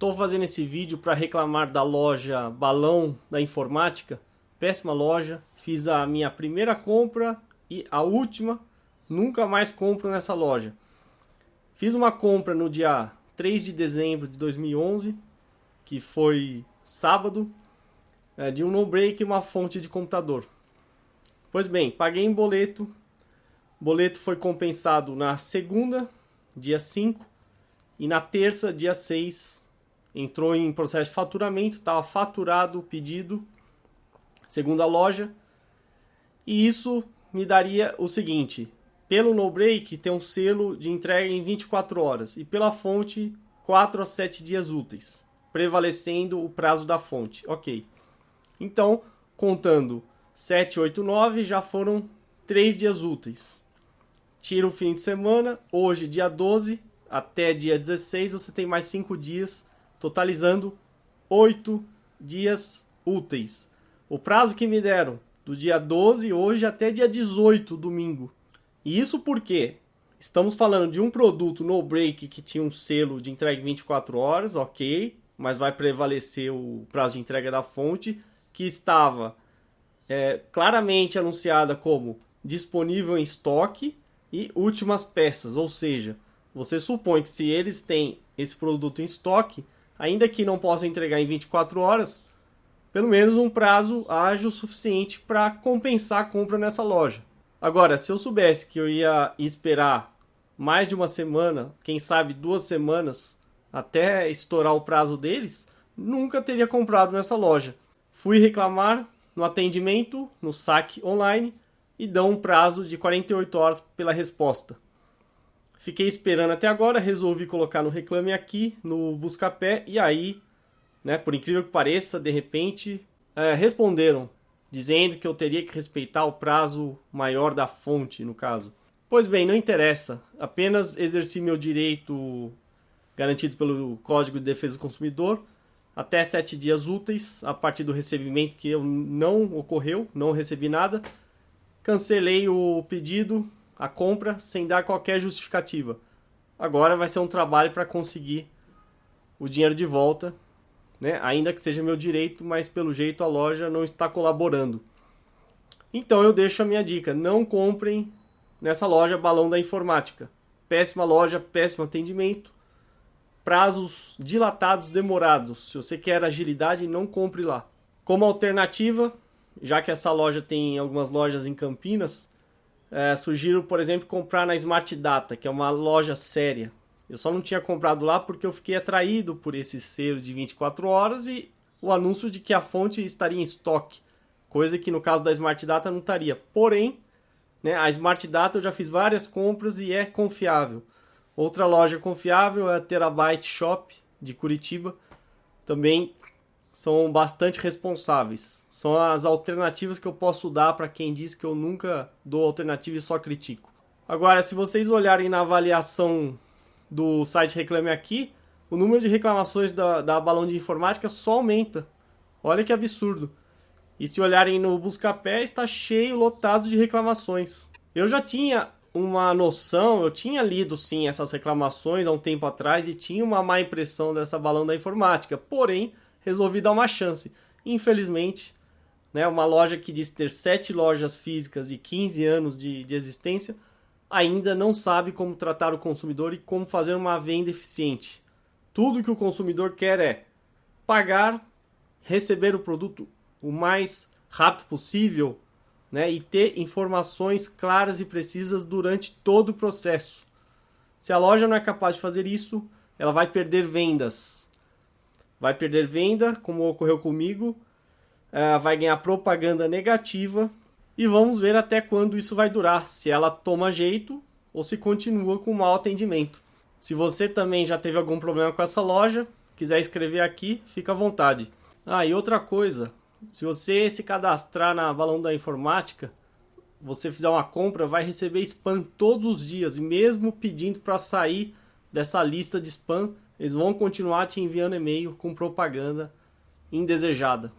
Estou fazendo esse vídeo para reclamar da loja Balão da Informática. Péssima loja. Fiz a minha primeira compra e a última. Nunca mais compro nessa loja. Fiz uma compra no dia 3 de dezembro de 2011, que foi sábado, é, de um no-break e uma fonte de computador. Pois bem, paguei em boleto. boleto foi compensado na segunda, dia 5, e na terça, dia 6, entrou em processo de faturamento, estava faturado o pedido, segundo a loja, e isso me daria o seguinte: pelo no break tem um selo de entrega em 24 horas e pela fonte 4 a 7 dias úteis, prevalecendo o prazo da fonte. OK. Então, contando 7, 8, 9 já foram 3 dias úteis. Tira o fim de semana, hoje dia 12 até dia 16 você tem mais 5 dias totalizando 8 dias úteis. O prazo que me deram do dia 12 hoje até dia 18, domingo. E isso porque estamos falando de um produto no break que tinha um selo de entrega em 24 horas, ok, mas vai prevalecer o prazo de entrega da fonte, que estava é, claramente anunciada como disponível em estoque e últimas peças, ou seja, você supõe que se eles têm esse produto em estoque, ainda que não possa entregar em 24 horas, pelo menos um prazo ágil suficiente para compensar a compra nessa loja. Agora, se eu soubesse que eu ia esperar mais de uma semana, quem sabe duas semanas, até estourar o prazo deles, nunca teria comprado nessa loja. Fui reclamar no atendimento, no saque online, e dão um prazo de 48 horas pela resposta. Fiquei esperando até agora, resolvi colocar no Reclame Aqui, no Buscapé, e aí, né, por incrível que pareça, de repente, é, responderam, dizendo que eu teria que respeitar o prazo maior da fonte, no caso. Pois bem, não interessa, apenas exerci meu direito garantido pelo Código de Defesa do Consumidor, até sete dias úteis, a partir do recebimento que eu não ocorreu, não recebi nada, cancelei o pedido, a compra sem dar qualquer justificativa. Agora vai ser um trabalho para conseguir o dinheiro de volta, né? ainda que seja meu direito, mas pelo jeito a loja não está colaborando. Então eu deixo a minha dica: não comprem nessa loja Balão da Informática. Péssima loja, péssimo atendimento, prazos dilatados, demorados. Se você quer agilidade, não compre lá. Como alternativa, já que essa loja tem algumas lojas em Campinas, é, sugiro, por exemplo, comprar na Smart Data, que é uma loja séria. Eu só não tinha comprado lá porque eu fiquei atraído por esse selo de 24 horas e o anúncio de que a fonte estaria em estoque, coisa que no caso da Smart Data não estaria. Porém, né, a Smart Data eu já fiz várias compras e é confiável. Outra loja confiável é a Terabyte Shop de Curitiba, também são bastante responsáveis. São as alternativas que eu posso dar para quem diz que eu nunca dou alternativa e só critico. Agora, se vocês olharem na avaliação do site Reclame Aqui, o número de reclamações da, da Balão de Informática só aumenta. Olha que absurdo. E se olharem no Buscapé, está cheio, lotado de reclamações. Eu já tinha uma noção, eu tinha lido sim essas reclamações há um tempo atrás e tinha uma má impressão dessa Balão da Informática. Porém, resolvi dar uma chance. Infelizmente, né, uma loja que diz ter 7 lojas físicas e 15 anos de, de existência, ainda não sabe como tratar o consumidor e como fazer uma venda eficiente. Tudo que o consumidor quer é pagar, receber o produto o mais rápido possível né, e ter informações claras e precisas durante todo o processo. Se a loja não é capaz de fazer isso, ela vai perder vendas, vai perder venda, como ocorreu comigo, uh, vai ganhar propaganda negativa e vamos ver até quando isso vai durar, se ela toma jeito ou se continua com mau atendimento. Se você também já teve algum problema com essa loja, quiser escrever aqui, fica à vontade. Ah, e outra coisa, se você se cadastrar na Balão da Informática, você fizer uma compra, vai receber spam todos os dias, e mesmo pedindo para sair dessa lista de spam, eles vão continuar te enviando e-mail com propaganda indesejada.